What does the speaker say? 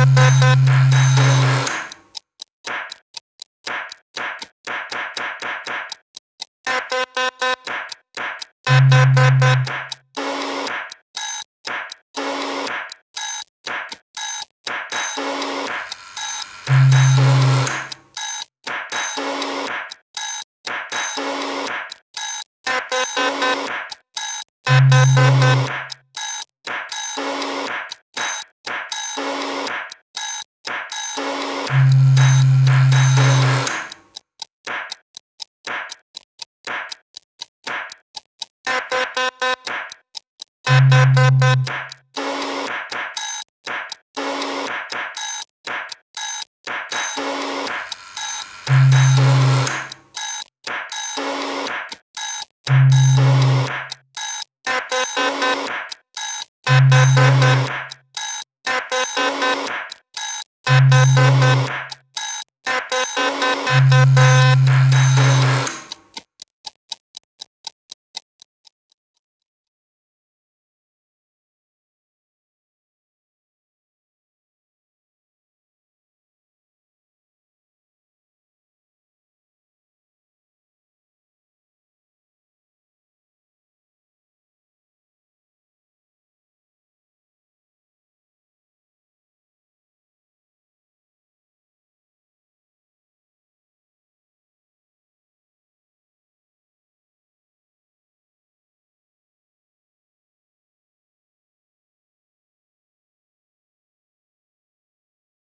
Ha ha ha!